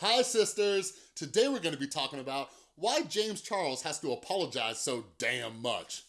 Hi sisters! Today we're gonna be talking about why James Charles has to apologize so damn much.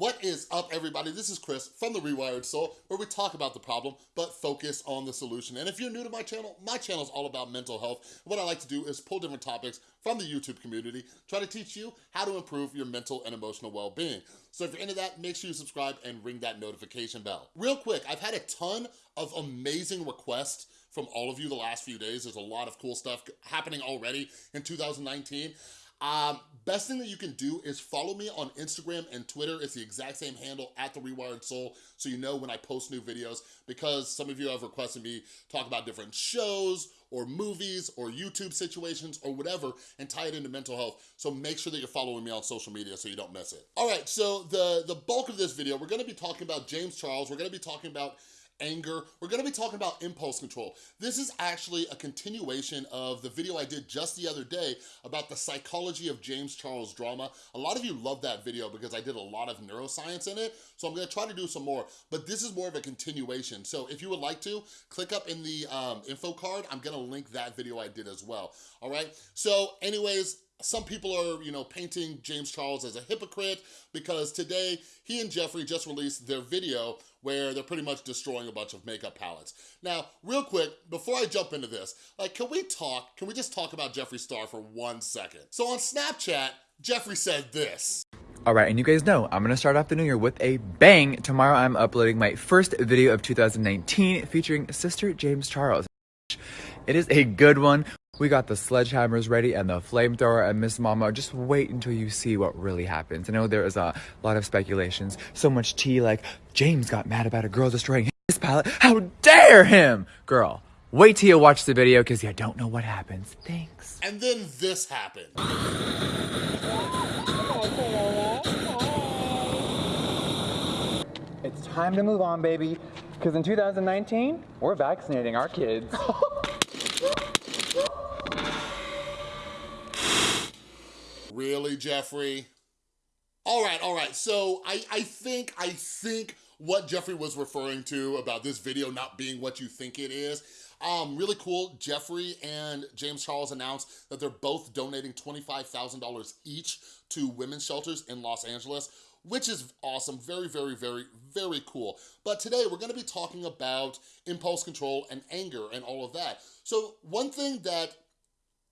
What is up everybody? This is Chris from The Rewired Soul where we talk about the problem but focus on the solution. And if you're new to my channel, my channel is all about mental health. What I like to do is pull different topics from the YouTube community, try to teach you how to improve your mental and emotional well-being. So if you're into that, make sure you subscribe and ring that notification bell. Real quick, I've had a ton of amazing requests from all of you the last few days. There's a lot of cool stuff happening already in 2019. Um, best thing that you can do is follow me on Instagram and Twitter. It's the exact same handle at The Rewired Soul, so you know when I post new videos, because some of you have requested me talk about different shows or movies or YouTube situations or whatever and tie it into mental health. So make sure that you're following me on social media so you don't miss it. All right, so the, the bulk of this video, we're gonna be talking about James Charles. We're gonna be talking about anger. We're gonna be talking about impulse control. This is actually a continuation of the video I did just the other day about the psychology of James Charles drama. A lot of you love that video because I did a lot of neuroscience in it, so I'm gonna try to do some more, but this is more of a continuation. So if you would like to, click up in the um, info card. I'm gonna link that video I did as well, all right? So anyways, some people are, you know, painting James Charles as a hypocrite because today he and Jeffree just released their video where they're pretty much destroying a bunch of makeup palettes. Now, real quick, before I jump into this, like, can we talk, can we just talk about Jeffree Star for one second? So on Snapchat, Jeffree said this. All right, and you guys know I'm gonna start off the new year with a bang. Tomorrow I'm uploading my first video of 2019 featuring Sister James Charles. It is a good one. We got the sledgehammers ready and the flamethrower and Miss Mama. Just wait until you see what really happens. I know there is a lot of speculations, so much tea like James got mad about a girl destroying his palette. How dare him! Girl, wait till you watch the video because you don't know what happens. Thanks. And then this happened. It's time to move on, baby. Because in 2019, we're vaccinating our kids. Really, Jeffree? All right, all right. So I, I think, I think what Jeffree was referring to about this video not being what you think it is, um, really cool. Jeffree and James Charles announced that they're both donating $25,000 each to women's shelters in Los Angeles, which is awesome. Very, very, very, very cool. But today we're gonna be talking about impulse control and anger and all of that. So one thing that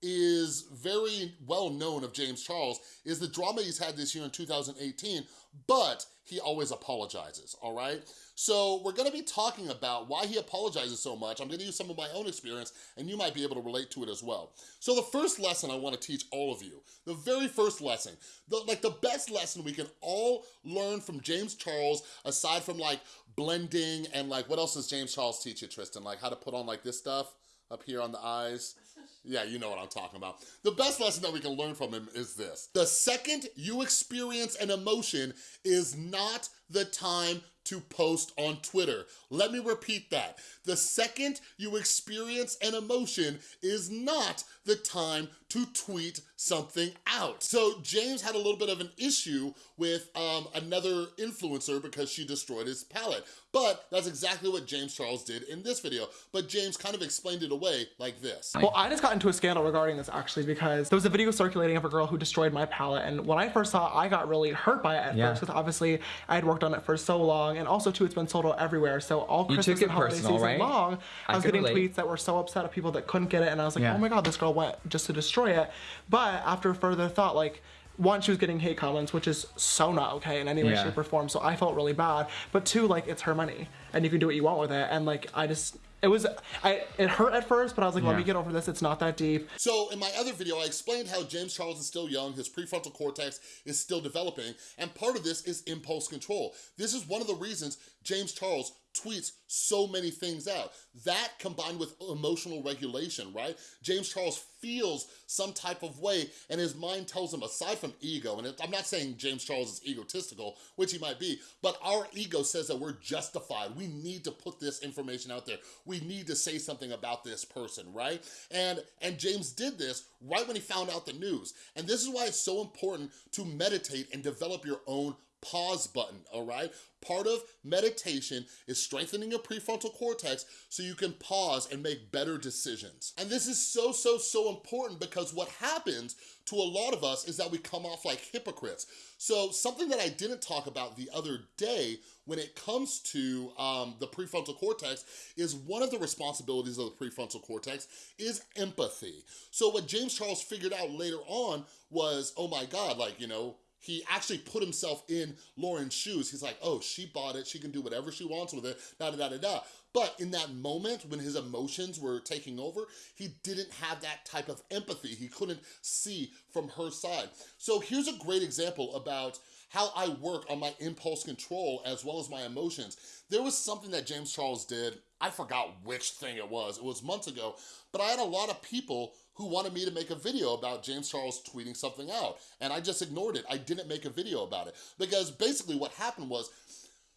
is very well known of James Charles is the drama he's had this year in 2018, but he always apologizes, all right? So we're gonna be talking about why he apologizes so much. I'm gonna use some of my own experience and you might be able to relate to it as well. So the first lesson I wanna teach all of you, the very first lesson, the, like the best lesson we can all learn from James Charles, aside from like blending and like, what else does James Charles teach you, Tristan? Like how to put on like this stuff up here on the eyes? Yeah, you know what I'm talking about. The best lesson that we can learn from him is this. The second you experience an emotion is not the time to post on Twitter. Let me repeat that. The second you experience an emotion is not the time to tweet something out. So James had a little bit of an issue with um, another influencer because she destroyed his palette. But that's exactly what James Charles did in this video. But James kind of explained it away like this. Well, I just got into a scandal regarding this actually because there was a video circulating of a girl who destroyed my palette. And when I first saw it, I got really hurt by it at yeah. first because obviously I had worked on it for so long. And also too, it's been sold out everywhere. So all you Christmas and holiday personal, season right? long, I, I was getting relate. tweets that were so upset at people that couldn't get it. And I was like, yeah. oh my God, this girl went just to destroy it. But after further thought, like, one, she was getting hate comments, which is so not okay in any way, yeah. shape, or form. So I felt really bad. But two, like, it's her money, and you can do what you want with it. And like, I just, it was, I, it hurt at first, but I was like, yeah. let me get over this. It's not that deep. So in my other video, I explained how James Charles is still young, his prefrontal cortex is still developing, and part of this is impulse control. This is one of the reasons James Charles tweets so many things out. That combined with emotional regulation, right? James Charles feels some type of way and his mind tells him, aside from ego, and I'm not saying James Charles is egotistical, which he might be, but our ego says that we're justified. We need to put this information out there. We need to say something about this person, right? And, and James did this right when he found out the news. And this is why it's so important to meditate and develop your own pause button, all right? Part of meditation is strengthening your prefrontal cortex so you can pause and make better decisions. And this is so, so, so important because what happens to a lot of us is that we come off like hypocrites. So something that I didn't talk about the other day when it comes to um, the prefrontal cortex is one of the responsibilities of the prefrontal cortex is empathy. So what James Charles figured out later on was, oh my God, like, you know, he actually put himself in Lauren's shoes. He's like, oh, she bought it. She can do whatever she wants with it, da da da da da. But in that moment when his emotions were taking over, he didn't have that type of empathy. He couldn't see from her side. So here's a great example about how I work on my impulse control as well as my emotions. There was something that James Charles did, I forgot which thing it was, it was months ago, but I had a lot of people who wanted me to make a video about James Charles tweeting something out. And I just ignored it. I didn't make a video about it. Because basically what happened was,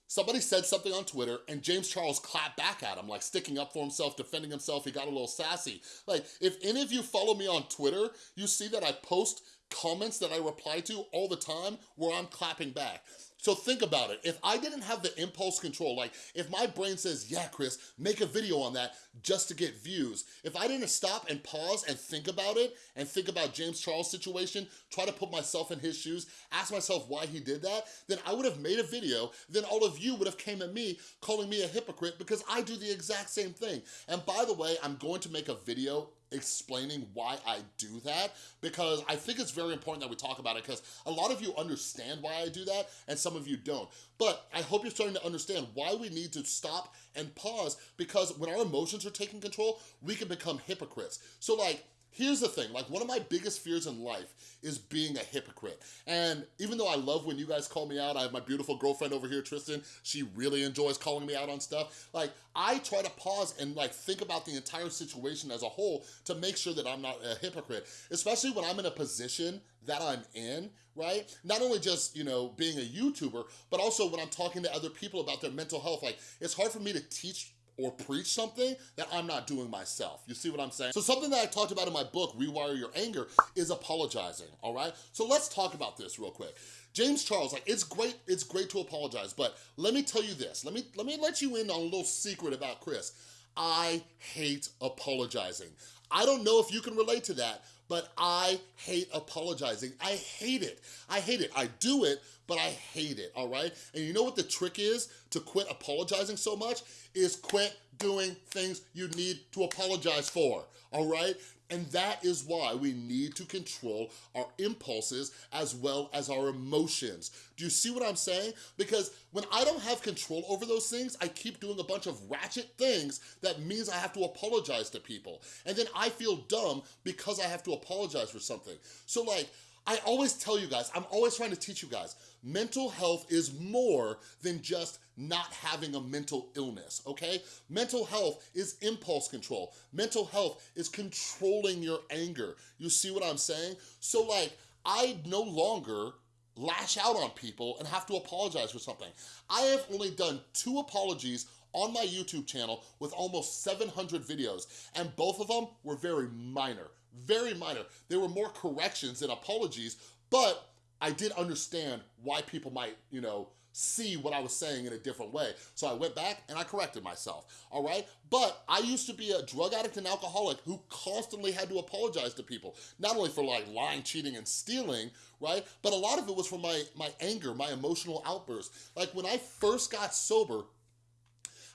somebody said something on Twitter and James Charles clapped back at him, like sticking up for himself, defending himself. He got a little sassy. Like, if any of you follow me on Twitter, you see that I post comments that I reply to all the time where I'm clapping back. So think about it. If I didn't have the impulse control, like if my brain says, yeah, Chris, make a video on that just to get views. If I didn't stop and pause and think about it and think about James Charles' situation, try to put myself in his shoes, ask myself why he did that, then I would have made a video, then all of you would have came at me calling me a hypocrite because I do the exact same thing. And by the way, I'm going to make a video explaining why I do that because I think it's very important that we talk about it because a lot of you understand why I do that and some of you don't. But I hope you're starting to understand why we need to stop and pause because when our emotions are taking control, we can become hypocrites. So like, Here's the thing, like one of my biggest fears in life is being a hypocrite. And even though I love when you guys call me out, I have my beautiful girlfriend over here, Tristan, she really enjoys calling me out on stuff. Like I try to pause and like think about the entire situation as a whole to make sure that I'm not a hypocrite, especially when I'm in a position that I'm in, right? Not only just, you know, being a YouTuber, but also when I'm talking to other people about their mental health, like it's hard for me to teach or preach something that I'm not doing myself. You see what I'm saying? So something that I talked about in my book, Rewire Your Anger, is apologizing, all right? So let's talk about this real quick. James Charles, like it's great, it's great to apologize, but let me tell you this. Let me let me let you in on a little secret about Chris. I hate apologizing. I don't know if you can relate to that, but I hate apologizing. I hate it. I hate it. I do it, but I hate it, all right? And you know what the trick is to quit apologizing so much? Is quit doing things you need to apologize for, all right? And that is why we need to control our impulses as well as our emotions. Do you see what I'm saying? Because when I don't have control over those things, I keep doing a bunch of ratchet things that means I have to apologize to people. And then I feel dumb because I have to apologize for something. So like, I always tell you guys, I'm always trying to teach you guys, mental health is more than just not having a mental illness, okay? Mental health is impulse control. Mental health is controlling your anger. You see what I'm saying? So like, I no longer lash out on people and have to apologize for something. I have only done two apologies on my YouTube channel with almost 700 videos, and both of them were very minor very minor. There were more corrections than apologies, but I did understand why people might, you know, see what I was saying in a different way. So I went back and I corrected myself, all right? But I used to be a drug addict and alcoholic who constantly had to apologize to people, not only for like lying, cheating, and stealing, right? But a lot of it was from my, my anger, my emotional outbursts. Like when I first got sober,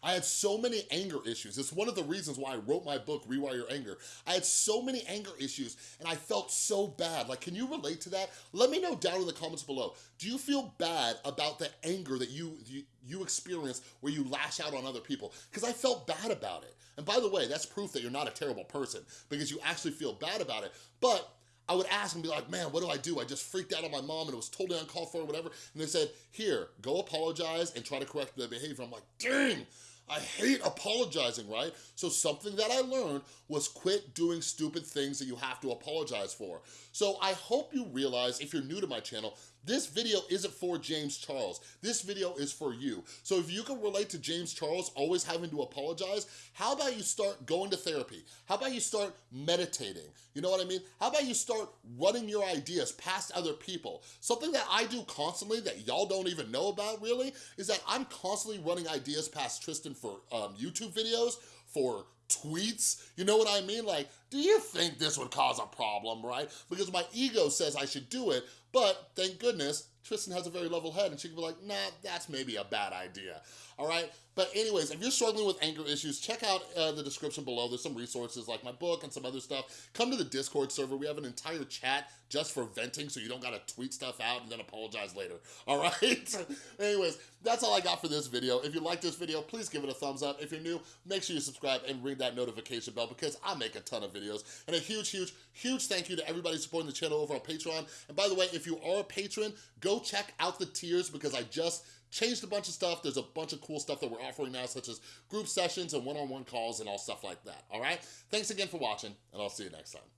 I had so many anger issues. It's one of the reasons why I wrote my book, Rewire Your Anger. I had so many anger issues and I felt so bad. Like, can you relate to that? Let me know down in the comments below. Do you feel bad about the anger that you, you, you experience where you lash out on other people? Because I felt bad about it. And by the way, that's proof that you're not a terrible person because you actually feel bad about it. But I would ask and be like, man, what do I do? I just freaked out on my mom and it was totally uncalled for or whatever. And they said, here, go apologize and try to correct the behavior. I'm like, dang, I hate apologizing, right? So something that I learned was quit doing stupid things that you have to apologize for. So I hope you realize, if you're new to my channel, this video isn't for James Charles. This video is for you. So if you can relate to James Charles always having to apologize, how about you start going to therapy? How about you start meditating? You know what I mean? How about you start running your ideas past other people? Something that I do constantly that y'all don't even know about really is that I'm constantly running ideas past Tristan for um, YouTube videos, for tweets. You know what I mean? Like, do you think this would cause a problem, right? Because my ego says I should do it, but thank goodness, Tristan has a very level head and she can be like, nah, that's maybe a bad idea, all right? But anyways, if you're struggling with anger issues, check out uh, the description below. There's some resources like my book and some other stuff. Come to the Discord server. We have an entire chat just for venting so you don't gotta tweet stuff out and then apologize later, all right? anyways, that's all I got for this video. If you like this video, please give it a thumbs up. If you're new, make sure you subscribe and ring that notification bell because I make a ton of videos. And a huge, huge, huge thank you to everybody supporting the channel over on Patreon. And by the way, if you are a patron, go check out the tiers because I just changed a bunch of stuff. There's a bunch of cool stuff that we're offering now, such as group sessions and one-on-one -on -one calls and all stuff like that, all right? Thanks again for watching, and I'll see you next time.